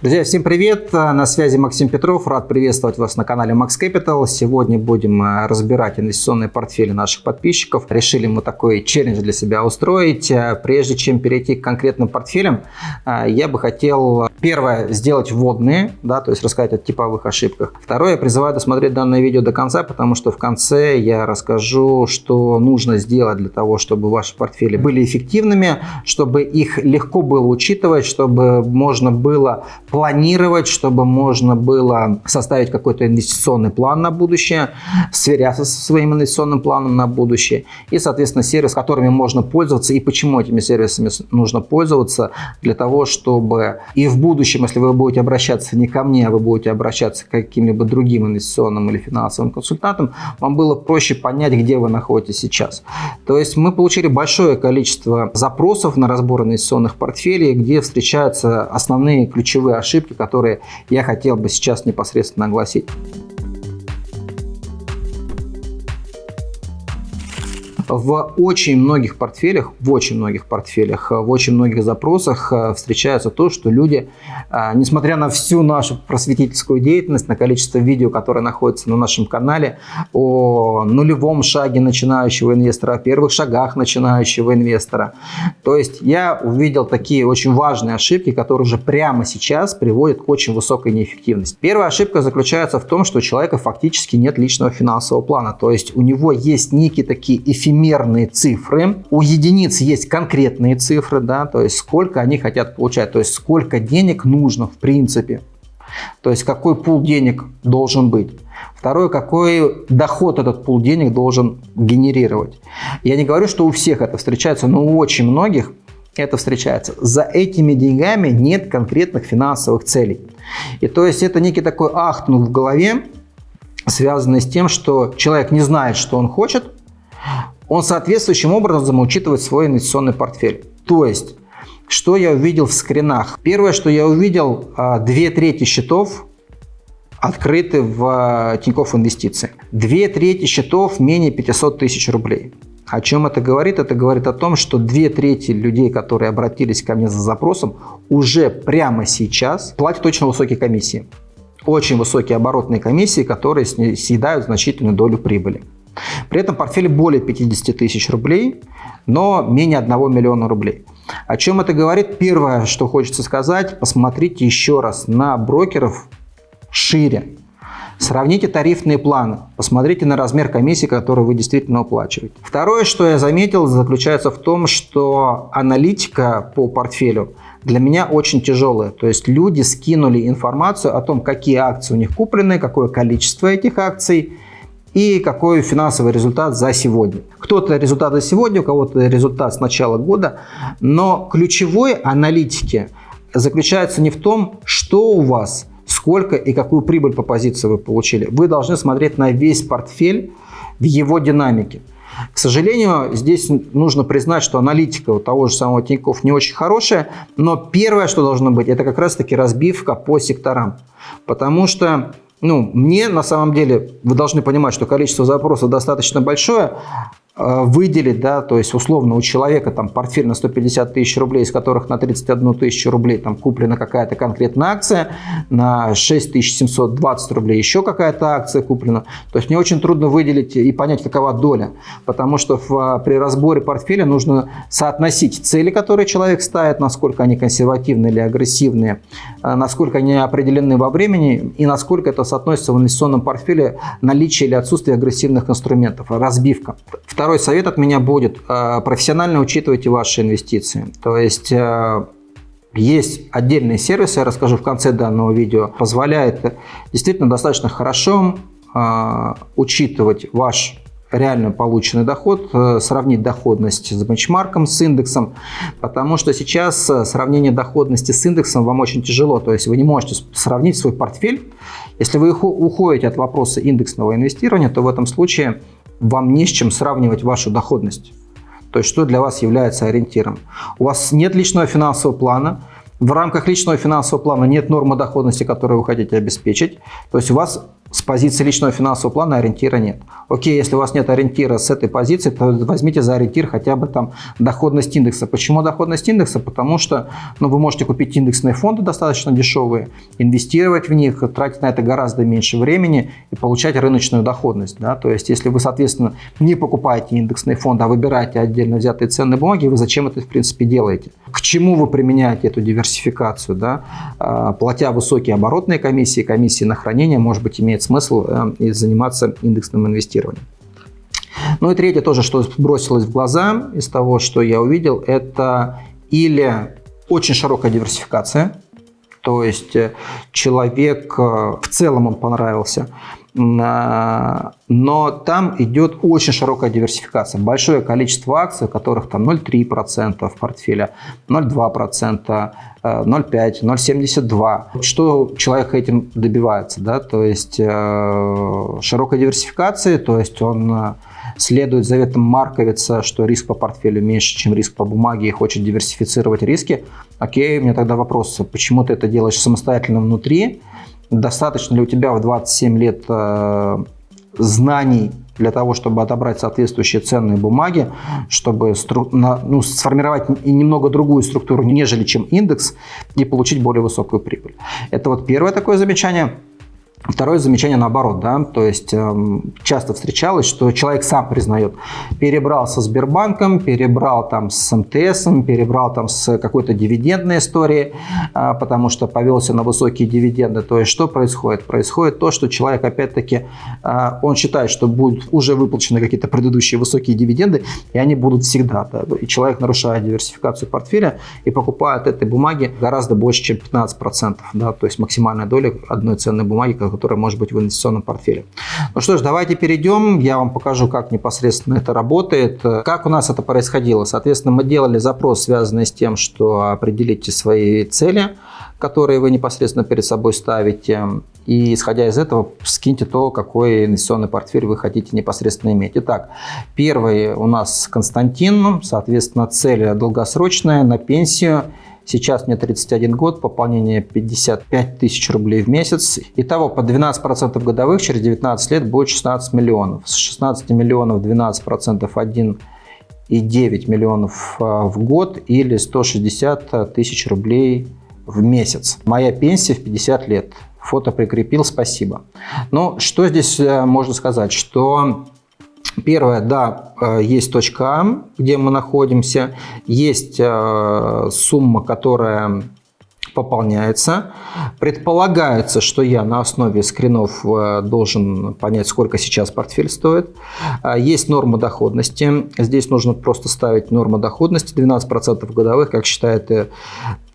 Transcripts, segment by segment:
Друзья, всем привет! На связи Максим Петров. Рад приветствовать вас на канале Max Capital. Сегодня будем э, разбирать инвестиционные портфели наших подписчиков. Решили мы такой челлендж для себя устроить. Э, прежде чем перейти к конкретным портфелям, э, я бы хотел, первое, сделать вводные, да, то есть рассказать о типовых ошибках. Второе, я призываю досмотреть данное видео до конца, потому что в конце я расскажу, что нужно сделать для того, чтобы ваши портфели были эффективными, чтобы их легко было учитывать, чтобы можно было планировать, чтобы можно было составить какой-то инвестиционный план на будущее, сверяться со своим инвестиционным планом на будущее и, соответственно, сервис, которыми можно пользоваться и почему этими сервисами нужно пользоваться для того, чтобы и в будущем, если вы будете обращаться не ко мне, а вы будете обращаться к каким-либо другим инвестиционным или финансовым консультантам, вам было проще понять, где вы находитесь сейчас. То есть мы получили большое количество запросов на разбор инвестиционных портфелей, где встречаются основные ключевые ошибки, которые я хотел бы сейчас непосредственно огласить. В очень многих портфелях, в очень многих портфелях, в очень многих запросах э, встречается то, что люди, э, несмотря на всю нашу просветительскую деятельность, на количество видео, которые находятся на нашем канале, о нулевом шаге начинающего инвестора, о первых шагах начинающего инвестора. То есть я увидел такие очень важные ошибки, которые уже прямо сейчас приводят к очень высокой неэффективности. Первая ошибка заключается в том, что у человека фактически нет личного финансового плана. То есть у него есть некие такие эфемерные эфемерные цифры. У единиц есть конкретные цифры, да, то есть сколько они хотят получать, то есть сколько денег нужно в принципе. То есть какой пул денег должен быть. Второе, какой доход этот пул денег должен генерировать. Я не говорю, что у всех это встречается, но у очень многих это встречается. За этими деньгами нет конкретных финансовых целей. И то есть это некий такой ахтунг в голове, связанный с тем, что человек не знает, что он хочет, он соответствующим образом учитывает свой инвестиционный портфель. То есть, что я увидел в скринах? Первое, что я увидел, а, две трети счетов открыты в а, Тинькофф Инвестиции. Две трети счетов менее 500 тысяч рублей. О чем это говорит? Это говорит о том, что две трети людей, которые обратились ко мне за запросом, уже прямо сейчас платят очень высокие комиссии. Очень высокие оборотные комиссии, которые съедают значительную долю прибыли. При этом портфель более 50 тысяч рублей, но менее 1 миллиона рублей. О чем это говорит? Первое, что хочется сказать, посмотрите еще раз на брокеров шире. Сравните тарифные планы, посмотрите на размер комиссии, которую вы действительно уплачиваете. Второе, что я заметил, заключается в том, что аналитика по портфелю для меня очень тяжелая. То есть люди скинули информацию о том, какие акции у них куплены, какое количество этих акций, и какой финансовый результат за сегодня. Кто-то результат за сегодня, у кого-то результат с начала года, но ключевой аналитики заключается не в том, что у вас, сколько и какую прибыль по позиции вы получили. Вы должны смотреть на весь портфель в его динамике. К сожалению, здесь нужно признать, что аналитика у того же самого Тинькофф не очень хорошая, но первое, что должно быть, это как раз-таки разбивка по секторам. Потому что ну, мне на самом деле, вы должны понимать, что количество запросов достаточно большое, выделить, да, то есть условно у человека там портфель на 150 тысяч рублей, из которых на 31 тысячу рублей там куплена какая-то конкретная акция, на 6720 рублей еще какая-то акция куплена. То есть мне очень трудно выделить и понять, какова доля, потому что в, при разборе портфеля нужно соотносить цели, которые человек ставит, насколько они консервативные или агрессивные, э, насколько они определены во времени и насколько это соотносится в инвестиционном портфеле наличие или отсутствие агрессивных инструментов, разбивка. Второе Второй совет от меня будет. Э, профессионально учитывайте ваши инвестиции. То есть э, есть отдельные сервисы, я расскажу в конце данного видео, позволяет действительно достаточно хорошо э, учитывать ваш реально полученный доход, сравнить доходность с бенчмарком, с индексом, потому что сейчас сравнение доходности с индексом вам очень тяжело, то есть вы не можете сравнить свой портфель. Если вы уходите от вопроса индексного инвестирования, то в этом случае вам не с чем сравнивать вашу доходность. То есть, что для вас является ориентиром. У вас нет личного финансового плана, в рамках личного финансового плана нет нормы доходности, которую вы хотите обеспечить. То есть у вас с позиции личного финансового плана ориентира нет. Окей, если у вас нет ориентира с этой позиции, то возьмите за ориентир хотя бы там доходность индекса. Почему доходность индекса? Потому что ну, вы можете купить индексные фонды достаточно дешевые, инвестировать в них, тратить на это гораздо меньше времени и получать рыночную доходность. Да? То есть, если вы, соответственно, не покупаете индексные фонды, а выбираете отдельно взятые ценные бумаги, вы зачем это, в принципе, делаете? К чему вы применяете эту диверсификацию? Да? А, платя высокие оборотные комиссии, комиссии на хранение, может быть, имеет смысл э, заниматься индексным инвестированием. Ну и третье тоже, что бросилось в глаза из того, что я увидел, это или очень широкая диверсификация, то есть э, человек э, в целом он понравился, но там идет очень широкая диверсификация. Большое количество акций, у которых там 0,3% в портфеле, 0,2%, 0,5, 0,72. Что человек этим добивается? Да? То есть э, широкая диверсификация, то есть он э, следует заветам Марковица, что риск по портфелю меньше, чем риск по бумаге и хочет диверсифицировать риски. Окей, у меня тогда вопрос, почему ты это делаешь самостоятельно внутри? Достаточно ли у тебя в 27 лет э, знаний для того, чтобы отобрать соответствующие ценные бумаги, чтобы стру, ну, сформировать немного другую структуру, нежели чем индекс, и получить более высокую прибыль. Это вот первое такое замечание. Второе замечание наоборот, да, то есть э, часто встречалось, что человек сам признает, перебрал со Сбербанком, перебрал там с МТС, перебрал там с какой-то дивидендной историей, э, потому что повелся на высокие дивиденды. То есть что происходит? Происходит то, что человек опять-таки, э, он считает, что будут уже выплачены какие-то предыдущие высокие дивиденды, и они будут всегда. Да, и человек нарушает диверсификацию портфеля и покупает этой бумаги гораздо больше, чем 15%, да, то есть максимальная доля одной ценной бумаги, которая может быть в инвестиционном портфеле. Ну что ж, давайте перейдем. Я вам покажу, как непосредственно это работает. Как у нас это происходило? Соответственно, мы делали запрос, связанный с тем, что определите свои цели, которые вы непосредственно перед собой ставите. И исходя из этого, скиньте то, какой инвестиционный портфель вы хотите непосредственно иметь. Итак, первый у нас Константин. Соответственно, цель долгосрочная на пенсию – Сейчас мне 31 год, пополнение 55 тысяч рублей в месяц. Итого по 12% годовых через 19 лет будет 16 миллионов. С 16 миллионов 12% 1 и 9 миллионов а, в год или 160 тысяч рублей в месяц. Моя пенсия в 50 лет. Фото прикрепил, спасибо. Ну, что здесь э, можно сказать? Что Первое, да, э, есть точка А, где мы находимся, есть э, сумма, которая пополняется. Предполагается, что я на основе скринов э, должен понять, сколько сейчас портфель стоит. Есть норма доходности. Здесь нужно просто ставить норму доходности 12% годовых, как считает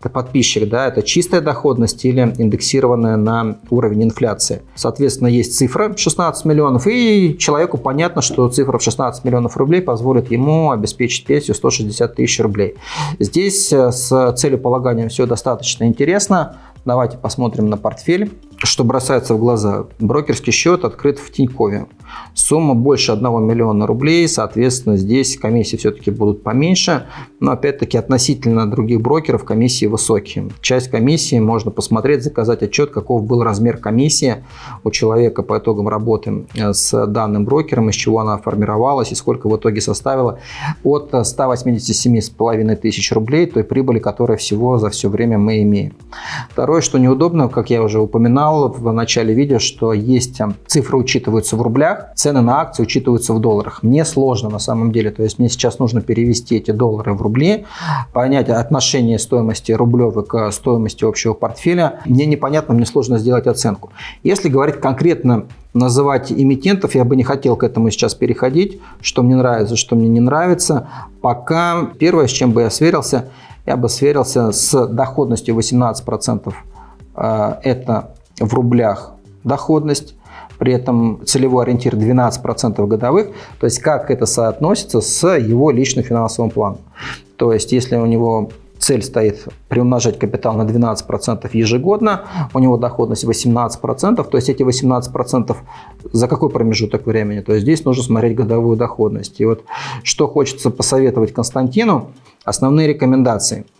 подписчик, да, это чистая доходность или индексированная на уровень инфляции. Соответственно, есть цифра 16 миллионов, и человеку понятно, что цифра в 16 миллионов рублей позволит ему обеспечить пенсию 160 тысяч рублей. Здесь э, с целеполаганием все достаточно интересно. Давайте посмотрим на портфель. Что бросается в глаза? Брокерский счет открыт в Тинькове. Сумма больше 1 миллиона рублей, соответственно, здесь комиссии все-таки будут поменьше, но опять-таки относительно других брокеров комиссии высокие. Часть комиссии можно посмотреть, заказать отчет, каков был размер комиссии у человека по итогам работы э, с данным брокером, из чего она формировалась и сколько в итоге составила от 187,5 тысяч рублей той прибыли, которая всего за все время мы имеем. Второе, что неудобно, как я уже упоминал в начале видео, что есть э, цифры учитываются в рублях, цены на акции учитываются в долларах. Мне сложно на самом деле, то есть мне сейчас нужно перевести эти доллары в рубли, понять отношение стоимости рублевой к стоимости общего портфеля. Мне непонятно, мне сложно сделать оценку. Если говорить конкретно называть эмитентов, я бы не хотел к этому сейчас переходить, что мне нравится, что мне не нравится. Пока первое, с чем бы я сверился, я бы сверился с доходностью 18%. Э, это в рублях доходность при этом целевой ориентир 12% годовых, то есть как это соотносится с его личным финансовым планом. То есть если у него цель стоит приумножать капитал на 12% ежегодно, у него доходность 18%, то есть эти 18% за какой промежуток времени? То есть здесь нужно смотреть годовую доходность. И вот что хочется посоветовать Константину, основные рекомендации –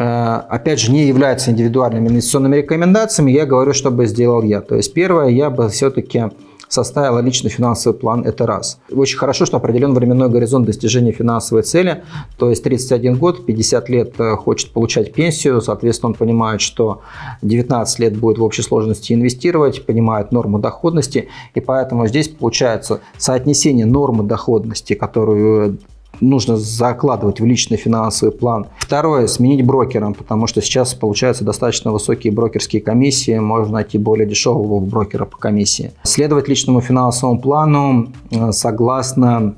опять же, не являются индивидуальными инвестиционными рекомендациями, я говорю, что бы сделал я. То есть первое, я бы все-таки составила личный финансовый план, это раз. Очень хорошо, что определен временной горизонт достижения финансовой цели, то есть 31 год, 50 лет э, хочет получать пенсию, соответственно, он понимает, что 19 лет будет в общей сложности инвестировать, понимает норму доходности, и поэтому здесь получается соотнесение нормы доходности, которую нужно закладывать в личный финансовый план. Второе, сменить брокером, потому что сейчас получаются достаточно высокие брокерские комиссии, можно найти более дешевого брокера по комиссии. Следовать личному финансовому плану э, согласно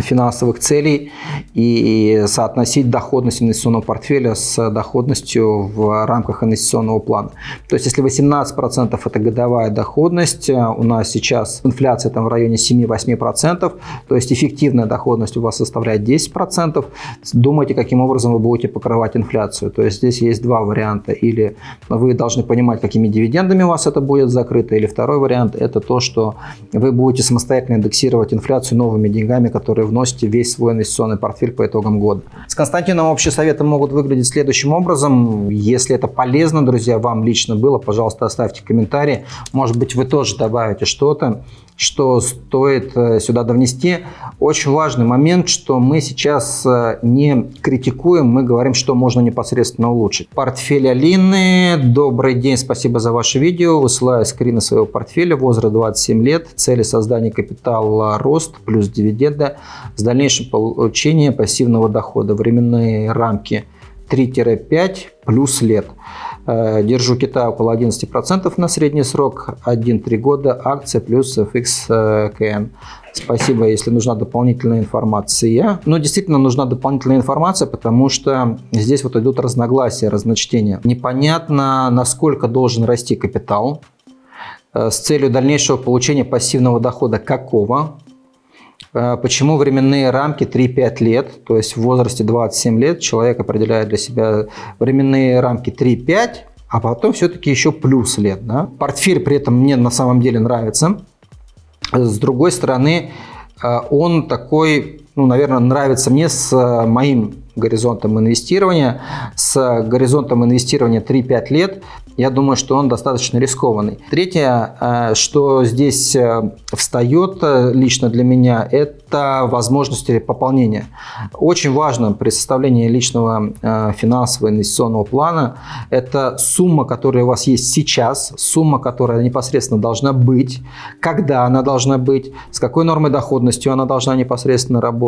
финансовых целей и соотносить доходность инвестиционного портфеля с доходностью в рамках инвестиционного плана. То есть, если 18% это годовая доходность, э, у нас сейчас инфляция там в районе 7-8%, то есть эффективная доходность у вас составляет 10%, думайте, каким образом вы будете покрывать инфляцию. То есть, здесь есть два варианта. Или вы должны понимать, какими дивидендами у вас это будет закрыто, или второй вариант – это то, что вы будете самостоятельно индексировать инфляцию новыми деньгами, которые которые вносите весь свой инвестиционный портфель по итогам года. С Константином общие советы могут выглядеть следующим образом. Если это полезно, друзья, вам лично было, пожалуйста, оставьте комментарии. Может быть, вы тоже добавите что-то что стоит э, сюда довнести. Очень важный момент, что мы сейчас э, не критикуем, мы говорим, что можно непосредственно улучшить. Портфель Алины. Добрый день, спасибо за ваше видео. Высылаю скрины своего портфеля. Возраст 27 лет. Цели создания капитала рост плюс дивиденды с дальнейшим получением пассивного дохода. Временные рамки 3-5 плюс лет. Э, держу Китай около 11% на средний срок, 1-3 года, акция плюс FXKN. Спасибо, если нужна дополнительная информация. Ну, действительно нужна дополнительная информация, потому что здесь вот идут разногласия, разночтения. Непонятно, насколько должен расти капитал э, с целью дальнейшего получения пассивного дохода какого, э, Почему временные рамки 3-5 лет, то есть в возрасте 27 лет человек определяет для себя временные рамки 3-5, а потом все-таки еще плюс лет. Да? Портфель при этом мне на самом деле нравится. С другой стороны, э, он такой, ну, наверное, нравится мне с моим горизонтом инвестирования, с горизонтом инвестирования 3-5 лет, я думаю, что он достаточно рискованный. Третье, э, что здесь э, встает э, лично для меня, это возможности пополнения. Очень важно при составлении личного финансового инвестиционного плана, это сумма, которая у вас есть сейчас, сумма, которая непосредственно должна быть, когда она должна быть, с какой нормой доходностью она должна непосредственно работать,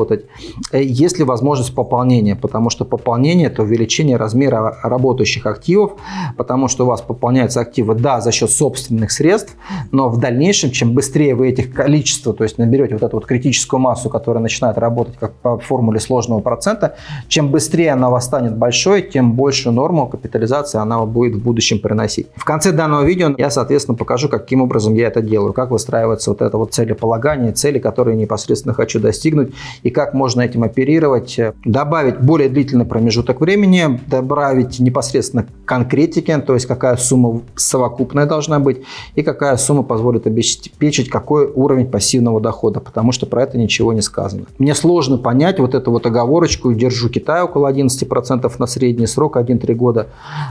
есть ли возможность пополнения, потому что пополнение – это увеличение размера работающих активов, потому что у вас пополняются активы, да, за счет собственных средств, но в дальнейшем, чем быстрее вы этих количества, то есть наберете вот эту вот критическую массу, которая начинает работать как по формуле сложного процента, чем быстрее она вас станет большой, тем большую норму капитализации она будет в будущем приносить. В конце данного видео я, соответственно, покажу, каким образом я это делаю, как выстраивается вот это вот целеполагание, цели, которые непосредственно хочу достигнуть, и как можно этим оперировать, добавить более длительный промежуток времени, добавить непосредственно конкретики, то есть как какая сумма совокупная должна быть и какая сумма позволит обеспечить какой уровень пассивного дохода, потому что про это ничего не сказано. Мне сложно понять вот эту вот оговорочку, держу Китай около 11% на средний срок, 1-3 года,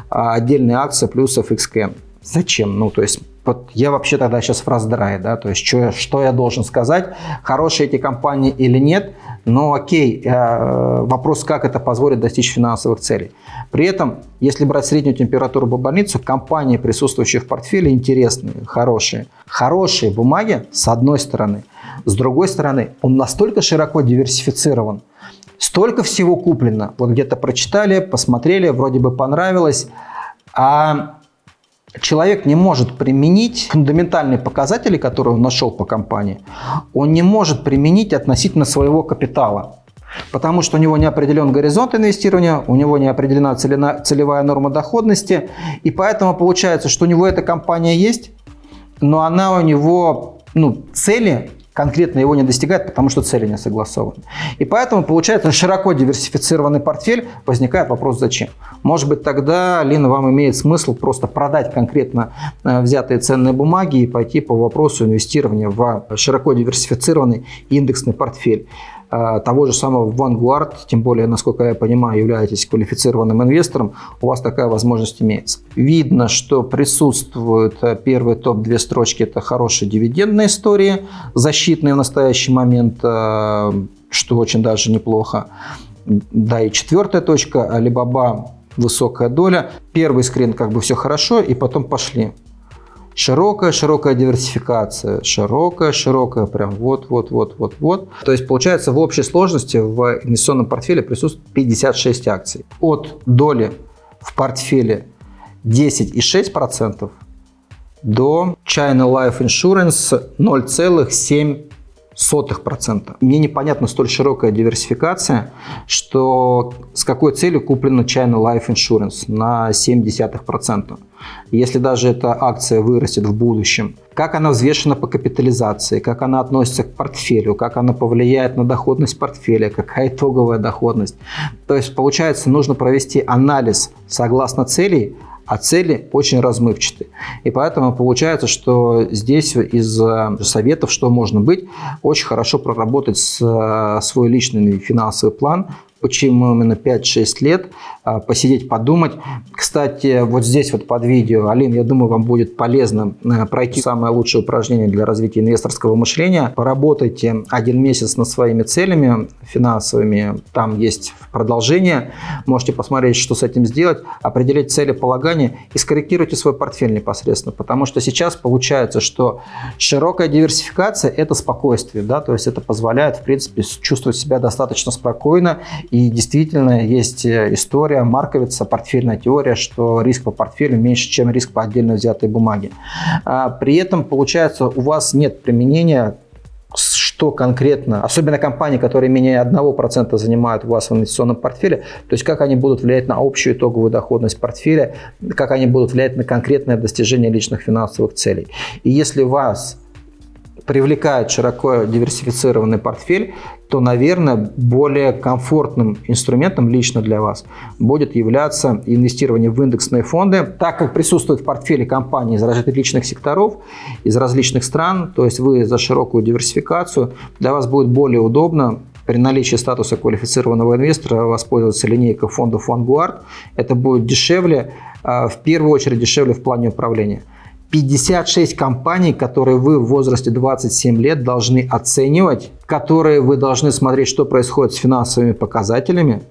а отдельные акции плюс FXK. Зачем? Ну, то есть вот я вообще тогда сейчас в раздрае, да, то есть что, что я должен сказать, хорошие эти компании или нет, но окей, э, вопрос, как это позволит достичь финансовых целей. При этом, если брать среднюю температуру по больницу, компании, присутствующие в портфеле, интересные, хорошие. Хорошие бумаги, с одной стороны. С другой стороны, он настолько широко диверсифицирован, столько всего куплено. Вот где-то прочитали, посмотрели, вроде бы понравилось, а человек не может применить фундаментальные показатели, которые он нашел по компании, он не может применить относительно своего капитала. Потому что у него не определен горизонт инвестирования, у него не определена целевая норма доходности, и поэтому получается, что у него эта компания есть, но она у него, ну, цели конкретно его не достигает, потому что цели не согласованы. И поэтому получается широко диверсифицированный портфель, возникает вопрос зачем. Может быть тогда, Лина, вам имеет смысл просто продать конкретно э, взятые ценные бумаги и пойти по вопросу инвестирования в широко диверсифицированный индексный портфель. Э, того же самого Vanguard, тем более, насколько я понимаю, являетесь квалифицированным инвестором, у вас такая возможность имеется. Видно, что присутствует э, первый топ, две строчки, это хорошие дивидендные истории, защитные в настоящий момент, что очень даже неплохо. Да, и четвертая точка, Alibaba высокая доля. Первый скрин как бы все хорошо, и потом пошли. Широкая, широкая диверсификация, широкая, широкая, прям вот, вот, вот, вот, вот. То есть получается в общей сложности в инвестиционном портфеле присутствует 56 акций. От доли в портфеле 10,6% до China Life Insurance 0,7% сотых процента. Мне непонятна столь широкая диверсификация, что с какой целью куплена China Life Insurance на 0,7%. Если даже эта акция вырастет в будущем, как она взвешена по капитализации, как она относится к портфелю, как она повлияет на доходность портфеля, какая итоговая доходность. То есть, получается, нужно провести анализ согласно целей, а цели очень размывчаты. И поэтому получается, что здесь из э, советов, что можно быть, очень хорошо проработать э, свой личный финансовый план, почему именно 5-6 лет, а, посидеть, подумать. Кстати, вот здесь вот под видео, Алин, я думаю, вам будет полезно э, пройти самое лучшее упражнение для развития инвесторского мышления. Поработайте один месяц над своими целями финансовыми, там есть продолжение, можете посмотреть, что с этим сделать, определить цели полагания и скорректируйте свой портфель непосредственно, потому что сейчас получается, что широкая диверсификация – это спокойствие, да, то есть это позволяет, в принципе, чувствовать себя достаточно спокойно и действительно есть э, история, марковица, портфельная теория, что риск по портфелю меньше, чем риск по отдельно взятой бумаге. А при этом, получается, у вас нет применения что конкретно, особенно компании, которые менее 1% занимают у вас в инвестиционном портфеле, то есть как они будут влиять на общую итоговую доходность портфеля, как они будут влиять на конкретное достижение личных финансовых целей. И если вас привлекает широко диверсифицированный портфель, то, наверное, более комфортным инструментом лично для вас будет являться инвестирование в индексные фонды, так как присутствует в портфеле компании из различных секторов, из различных стран, то есть вы за широкую диверсификацию, для вас будет более удобно при наличии статуса квалифицированного инвестора воспользоваться линейкой фондов Vanguard. Это будет дешевле, а, в первую очередь дешевле в плане управления. 56 компаний, которые вы в возрасте 27 лет должны оценивать, которые вы должны смотреть, что происходит с финансовыми показателями,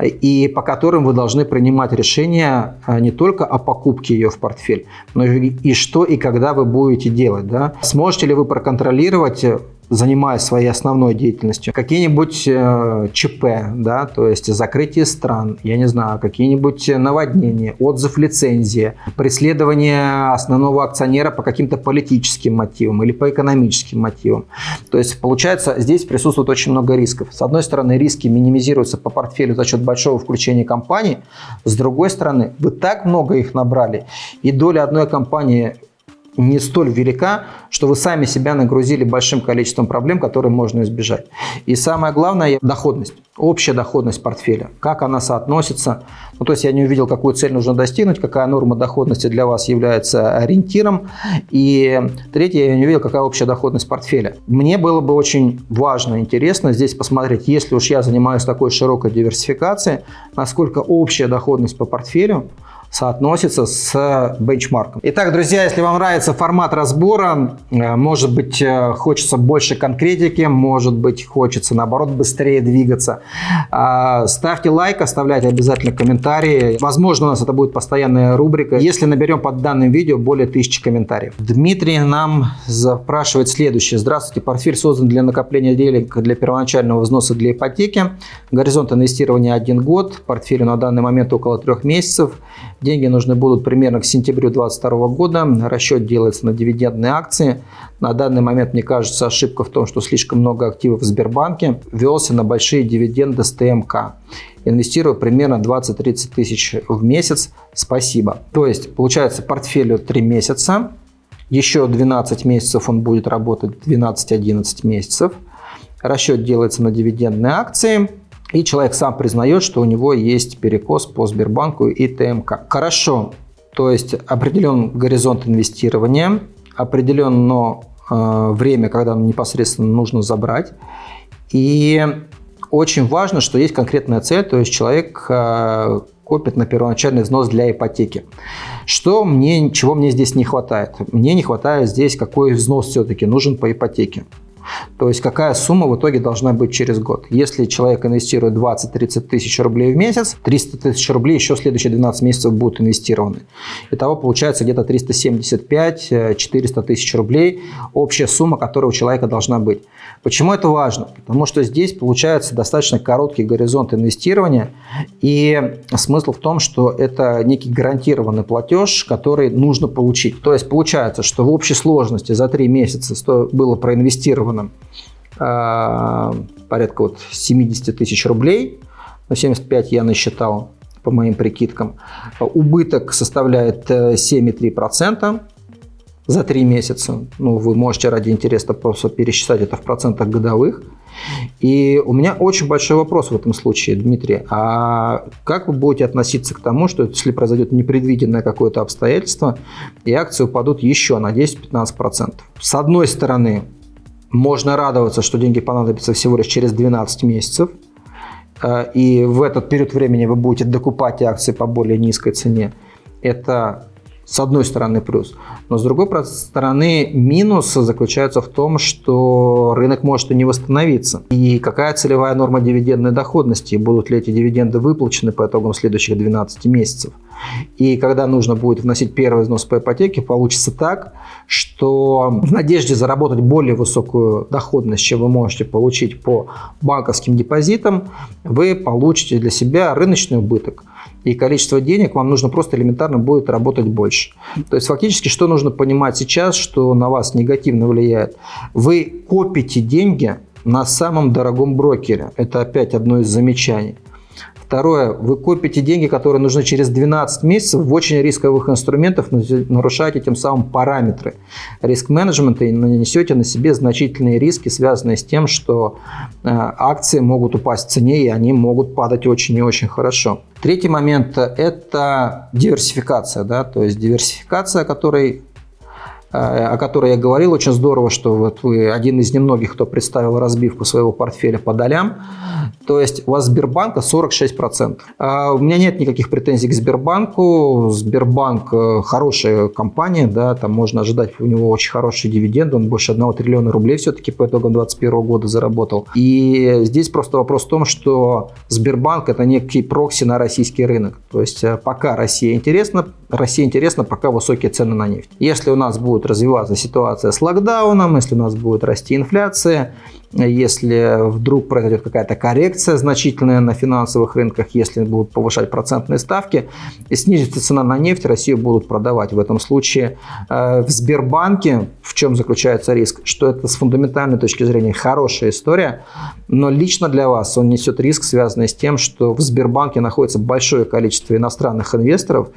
и по которым вы должны принимать решения а, не только о покупке ее в портфель, но и что и когда вы будете делать. Да? Сможете ли вы проконтролировать занимаясь своей основной деятельностью, какие-нибудь э, ЧП, да, то есть закрытие стран, я не знаю, какие-нибудь наводнения, отзыв лицензии, преследование основного акционера по каким-то политическим мотивам или по экономическим мотивам. То есть получается, здесь присутствует очень много рисков. С одной стороны, риски минимизируются по портфелю за счет большого включения компаний, с другой стороны, вы так много их набрали, и доля одной компании не столь велика, что вы сами себя нагрузили большим количеством проблем, которые можно избежать. И самое главное – доходность, общая доходность портфеля, как она соотносится. Ну, то есть я не увидел, какую цель нужно достигнуть, какая норма доходности для вас является ориентиром. И третье, я не увидел, какая общая доходность портфеля. Мне было бы очень важно, интересно здесь посмотреть, если уж я занимаюсь такой широкой диверсификацией, насколько общая доходность по портфелю соотносится с бенчмарком. Итак, друзья, если вам нравится формат разбора, э, может быть, э, хочется больше конкретики, может быть, хочется, наоборот, быстрее двигаться, ставьте лайк, оставляйте обязательно комментарии. Возможно, у нас это будет постоянная рубрика, если наберем под данным видео более тысячи комментариев. Дмитрий нам запрашивает следующее. Здравствуйте, портфель создан для накопления денег для первоначального взноса для ипотеки. Горизонт инвестирования один год, портфелю на данный момент около трех месяцев. Деньги нужны будут примерно к сентябрю 2022 года. Расчет делается на дивидендные акции. На данный момент, мне кажется, ошибка в том, что слишком много активов в Сбербанке. Велся на большие дивиденды с ТМК. Инвестирую примерно 20-30 тысяч в месяц. Спасибо. То есть, получается, портфелю 3 месяца. Еще 12 месяцев он будет работать, 12-11 месяцев. Расчет делается на дивидендные акции. И человек сам признает, что у него есть перекос по Сбербанку и ТМК. Хорошо, то есть определен горизонт инвестирования, определено э, время, когда непосредственно нужно забрать. И очень важно, что есть конкретная цель, то есть человек э, копит на первоначальный взнос для ипотеки. Что мне, чего мне здесь не хватает? Мне не хватает здесь, какой взнос все-таки нужен по ипотеке. То есть какая сумма в итоге должна быть через год. Если человек инвестирует 20-30 тысяч рублей в месяц, 300 тысяч рублей еще следующие 12 месяцев будут инвестированы. Итого получается где-то 375-400 тысяч рублей общая сумма, которая у человека должна быть. Почему это важно? Потому что здесь получается достаточно короткий горизонт инвестирования и смысл в том, что это некий гарантированный платеж, который нужно получить. То есть получается, что в общей сложности за 3 месяца было проинвестировано заблокировано э, порядка вот 70 тысяч рублей, но 75 я насчитал по моим прикидкам. Убыток составляет 7,3% э, за 3 месяца. Ну, вы можете ради интереса просто пересчитать это в процентах годовых. И у меня очень большой вопрос в этом случае, Дмитрий. А как вы будете относиться к тому, что если произойдет непредвиденное какое-то обстоятельство, и акции упадут еще на 10-15%? С одной стороны, можно радоваться, что деньги понадобятся всего лишь через 12 месяцев. Э, и в этот период времени вы будете докупать акции по более низкой цене. Это с одной стороны плюс. Но с другой стороны минус заключается в том, что рынок может и не восстановиться. И какая целевая норма дивидендной доходности? Будут ли эти дивиденды выплачены по итогам следующих 12 месяцев? И когда нужно будет вносить первый взнос по ипотеке, получится так, что в надежде заработать более высокую доходность, чем вы можете получить по банковским депозитам, вы получите для себя рыночный убыток – и количество денег вам нужно просто элементарно будет работать больше. То есть фактически что нужно понимать сейчас, что на вас негативно влияет? Вы копите деньги на самом дорогом брокере. Это опять одно из замечаний. Второе, вы копите деньги, которые нужны через 12 месяцев в очень рисковых инструментах, нарушаете тем самым параметры риск-менеджмента и нанесете на себе значительные риски, связанные с тем, что э, акции могут упасть в цене и они могут падать очень и очень хорошо. Третий момент – это диверсификация. Да? То есть диверсификация, о которой Э, о которой я говорил. Очень здорово, что вот вы один из немногих, кто представил разбивку своего портфеля по долям. То есть у вас Сбербанка 46%. А у меня нет никаких претензий к Сбербанку. Сбербанк э, хорошая компания, да, там можно ожидать у него очень хорошие дивиденды. Он больше 1 триллиона рублей все-таки по итогам 2021 года заработал. И здесь просто вопрос в том, что Сбербанк это некий прокси на российский рынок. То есть э, пока Россия интересна, Россия интересна, пока высокие цены на нефть. Если у нас развиваться ситуация с локдауном, если у нас будет расти инфляция, если вдруг произойдет какая-то коррекция значительная на финансовых рынках, если будут повышать процентные ставки и снизится цена на нефть, Россию будут продавать. В этом случае э, в Сбербанке, в чем заключается риск, что это с фундаментальной точки зрения хорошая история, но лично для вас он несет риск, связанный с тем, что в Сбербанке находится большое количество иностранных инвесторов,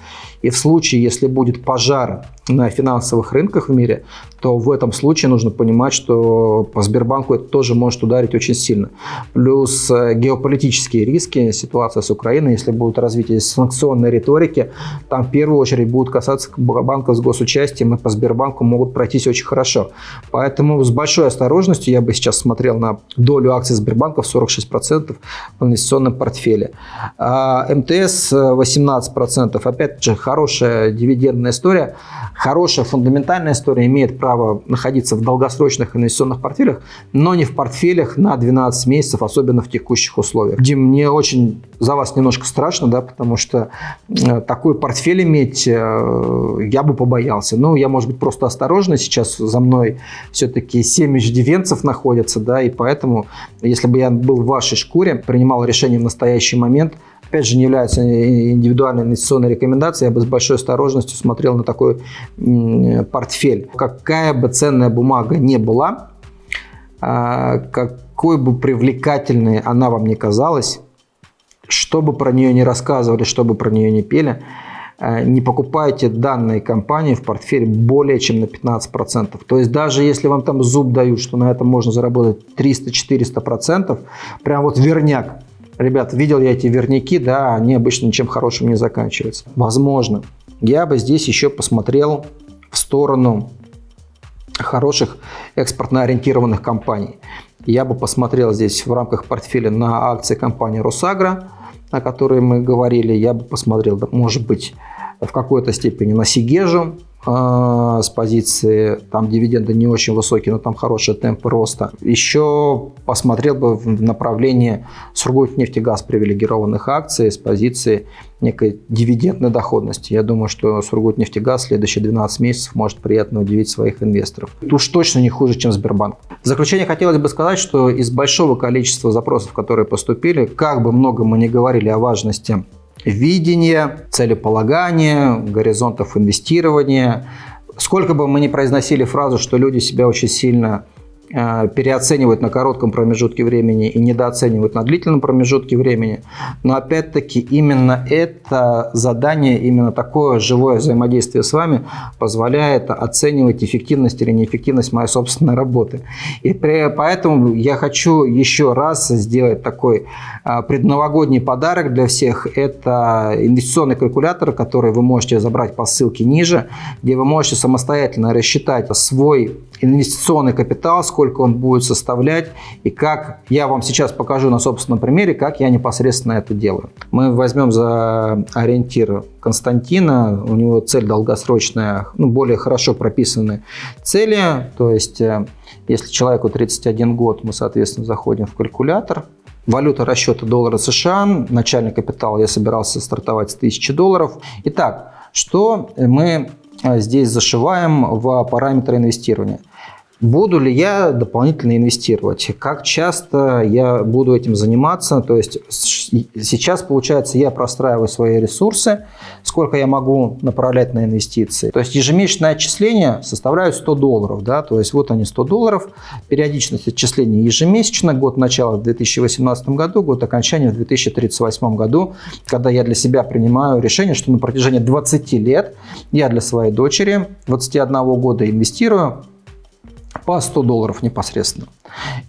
и в случае, если будет пожар на финансовых рынках в мире, то в этом случае нужно понимать, что по Сбербанку это тоже может ударить очень сильно. Плюс э, геополитические риски, ситуация с Украиной, если будут развитие санкционной риторики, там в первую очередь будут касаться банков с госучастием, и по Сбербанку могут пройтись очень хорошо. Поэтому с большой осторожностью я бы сейчас смотрел на долю акций Сбербанка в 46% в инвестиционном портфеле. А МТС 18%, опять же, хорошая дивидендная история, хорошая фундаментальная история, имеет право право находиться в долгосрочных инвестиционных портфелях, но не в портфелях на 12 месяцев, особенно в текущих условиях. Дим, мне очень за вас немножко страшно, да, потому что э, такой портфель иметь э, я бы побоялся. Ну, я, может быть, просто осторожный. Сейчас за мной все-таки 7 иждивенцев находятся, да, и поэтому, если бы я был в вашей шкуре, принимал решение в настоящий момент – опять же, не является индивидуальной инвестиционной рекомендацией, я бы с большой осторожностью смотрел на такой портфель. Какая бы ценная бумага не была, а, какой бы привлекательной она вам не казалась, что бы про нее не рассказывали, что бы про нее не пели, а, не покупайте данные компании в портфель более чем на 15%. То есть даже если вам там зуб дают, что на этом можно заработать 300-400%, прям вот верняк, Ребят, видел я эти верняки, да, они обычно ничем хорошим не заканчиваются. Возможно. Я бы здесь еще посмотрел в сторону хороших экспортно ориентированных компаний. Я бы посмотрел здесь в рамках портфеля на акции компании «Росагро», о которой мы говорили. Я бы посмотрел, может быть, в какой-то степени на Сигежу, с позиции, там дивиденды не очень высокие, но там хорошие темпы роста. Еще посмотрел бы в направлении Сургутнефтегаз привилегированных акций с позиции некой дивидендной доходности. Я думаю, что Сургутнефтегаз следующие 12 месяцев может приятно удивить своих инвесторов. Уж точно не хуже, чем Сбербанк. В заключение хотелось бы сказать, что из большого количества запросов, которые поступили, как бы много мы ни говорили о важности видения, целеполагания, горизонтов инвестирования. Сколько бы мы ни произносили фразу, что люди себя очень сильно переоценивают на коротком промежутке времени и недооценивают на длительном промежутке времени. Но опять-таки именно это задание, именно такое живое взаимодействие с вами позволяет оценивать эффективность или неэффективность моей собственной работы. И поэтому я хочу еще раз сделать такой э, предновогодний подарок для всех. Это инвестиционный калькулятор, который вы можете забрать по ссылке ниже, где вы можете самостоятельно рассчитать свой инвестиционный капитал, сколько он будет составлять и как я вам сейчас покажу на собственном примере, как я непосредственно это делаю. Мы возьмем за ориентир Константина, у него цель долгосрочная, ну, более хорошо прописаны цели, то есть э, если человеку 31 год, мы, соответственно, заходим в калькулятор, Валюта расчета доллара США, начальный капитал я собирался стартовать с 1000 долларов. Итак, что мы э, здесь зашиваем в параметры инвестирования? Буду ли я дополнительно инвестировать? Как часто я буду этим заниматься? То есть сейчас, получается, я простраиваю свои ресурсы, сколько я могу направлять на инвестиции. То есть ежемесячное отчисление составляют 100 долларов. Да? То есть вот они 100 долларов, периодичность отчисления ежемесячно, год начала в 2018 году, год окончания в 2038 году, когда я для себя принимаю решение, что на протяжении 20 лет я для своей дочери 21 года инвестирую по 100 долларов непосредственно.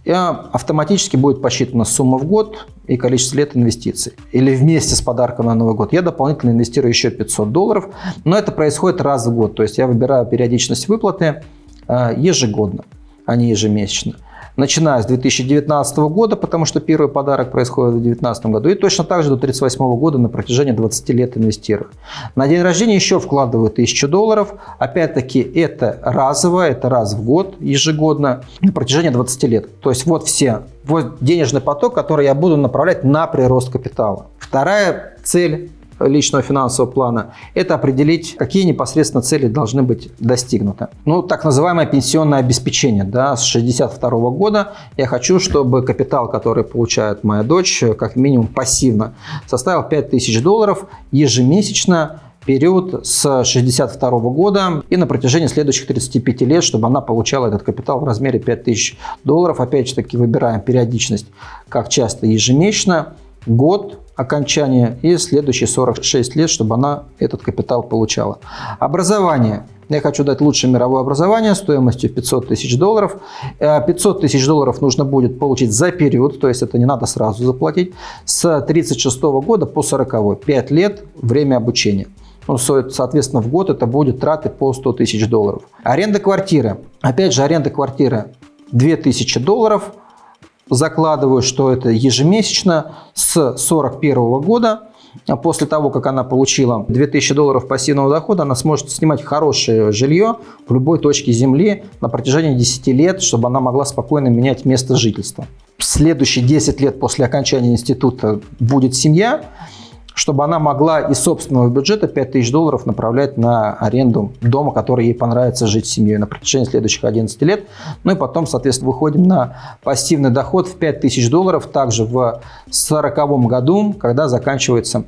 И автоматически будет посчитана сумма в год и количество лет инвестиций. Или вместе с подарком на Новый год я дополнительно инвестирую еще 500 долларов, но это происходит раз в год. То есть я выбираю периодичность выплаты э, ежегодно, а не ежемесячно начиная с 2019 года, потому что первый подарок происходит в 2019 году, и точно так же до 1938 года на протяжении 20 лет инвестирую. На день рождения еще вкладываю 1000 долларов. Опять-таки это разово, это раз в год, ежегодно, на протяжении 20 лет. То есть вот все, вот денежный поток, который я буду направлять на прирост капитала. Вторая цель личного финансового плана, это определить, какие непосредственно цели должны быть достигнуты. Ну, так называемое пенсионное обеспечение. Да, с 62 года я хочу, чтобы капитал, который получает моя дочь, как минимум пассивно, составил 5000 долларов ежемесячно период с 62 года и на протяжении следующих 35 лет, чтобы она получала этот капитал в размере 5000 долларов. Опять же таки выбираем периодичность, как часто ежемесячно, год, окончания и следующие 46 лет, чтобы она этот капитал получала. Образование. Я хочу дать лучшее мировое образование стоимостью 500 тысяч долларов. 500 э, тысяч долларов нужно будет получить за период, то есть это не надо сразу заплатить, с 36 года по 40. 5 лет время обучения. Ну, соответственно, в год это будет траты по 100 тысяч долларов. Аренда квартиры. Опять же, аренда квартиры 2000 долларов – закладываю, что это ежемесячно с 1941 года. После того, как она получила 2000 долларов пассивного дохода, она сможет снимать хорошее жилье в любой точке Земли на протяжении 10 лет, чтобы она могла спокойно менять место жительства. Следующие 10 лет после окончания института будет семья, чтобы она могла из собственного бюджета 5000 долларов направлять на аренду дома, который ей понравится жить с семьей на протяжении следующих 11 лет. Ну и потом, соответственно, выходим на пассивный доход в 5000 долларов также в 2040 году, когда заканчивается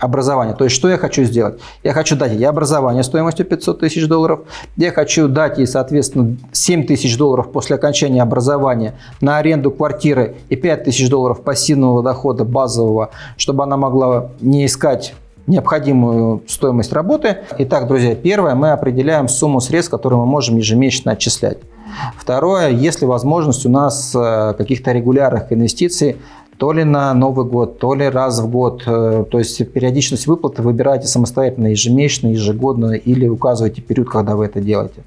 образование. То есть, что я хочу сделать? Я хочу дать ей образование стоимостью 500 тысяч долларов. Я хочу дать ей, соответственно, 7 тысяч долларов после окончания образования на аренду квартиры и 5 тысяч долларов пассивного дохода базового, чтобы она могла не искать необходимую стоимость работы. Итак, друзья, первое, мы определяем сумму средств, которые мы можем ежемесячно отчислять. Второе, если возможность у нас э, каких-то регулярных инвестиций, то ли на Новый год, то ли раз в год. Э, то есть периодичность выплаты выбираете самостоятельно, ежемесячно, ежегодно или указываете период, когда вы это делаете.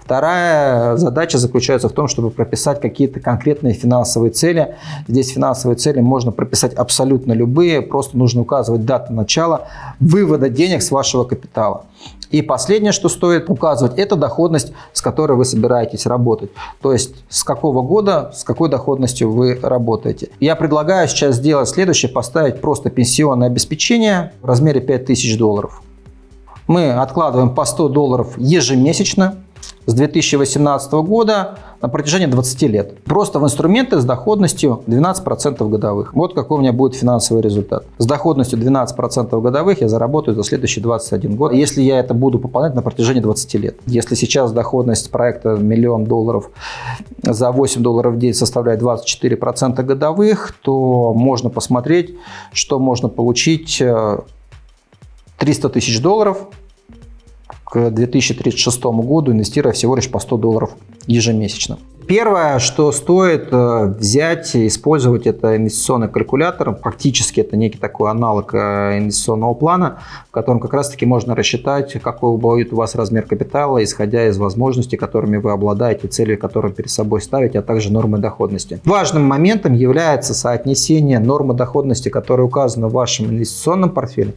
Вторая задача заключается в том, чтобы прописать какие-то конкретные финансовые цели. Здесь финансовые цели можно прописать абсолютно любые, просто нужно указывать дату начала вывода денег с вашего капитала. И последнее, что стоит указывать, это доходность, с которой вы собираетесь работать. То есть с какого года, с какой доходностью вы работаете. Я предлагаю сейчас сделать следующее, поставить просто пенсионное обеспечение в размере 5000 долларов. Мы откладываем по 100 долларов ежемесячно с 2018 года на протяжении 20 лет. Просто в инструменты с доходностью 12% годовых. Вот какой у меня будет финансовый результат. С доходностью 12% годовых я заработаю за следующий 21 год, если я это буду пополнять на протяжении 20 лет. Если сейчас доходность проекта миллион долларов за 8 долларов в день составляет 24% годовых, то можно посмотреть, что можно получить 300 э, тысяч долларов к 2036 году, инвестируя всего лишь по 100 долларов ежемесячно. Первое, что стоит э, взять и использовать, это инвестиционный калькулятор. Фактически это некий такой аналог э, инвестиционного плана, в котором как раз-таки можно рассчитать, какой будет у вас размер капитала, исходя из возможностей, которыми вы обладаете, цели, которые перед собой ставите, а также нормы доходности. Важным моментом является соотнесение нормы доходности, которая указана в вашем инвестиционном портфеле,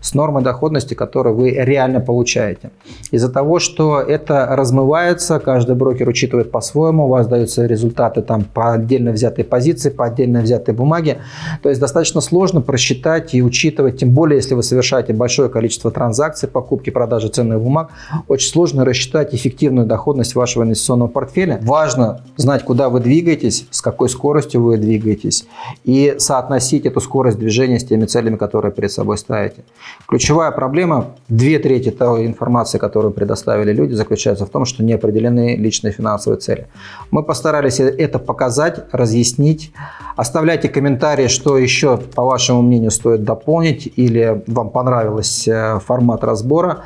с нормой доходности, которую вы реально получаете. Из-за того, что это размывается, каждый брокер учитывает по-своему, вас даются результаты там по отдельно взятой позиции, по отдельно взятой бумаге. То есть достаточно сложно просчитать и учитывать, тем более, если вы совершаете большое количество транзакций, покупки, продажи ценных бумаг, очень сложно рассчитать эффективную доходность вашего инвестиционного портфеля. Важно знать, куда вы двигаетесь, с какой скоростью вы двигаетесь и соотносить эту скорость движения с теми целями, которые перед собой ставите. Ключевая проблема, две трети той информации, которую предоставили люди, заключается в том, что не определены личные финансовые цели. Мы постарались это показать, разъяснить. Оставляйте комментарии, что еще, по вашему мнению, стоит дополнить или вам понравился формат разбора.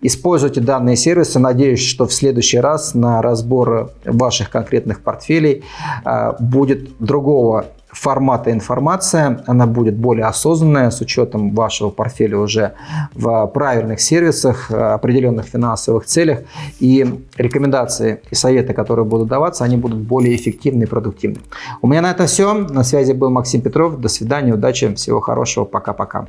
Используйте данные сервисы. Надеюсь, что в следующий раз на разбор ваших конкретных портфелей а, будет другого формата информация, она будет более осознанная с учетом вашего портфеля уже в правильных сервисах, определенных финансовых целях. И рекомендации и советы, которые будут даваться, они будут более эффективны и продуктивны. У меня на этом все. На связи был Максим Петров. До свидания, удачи, всего хорошего. Пока-пока.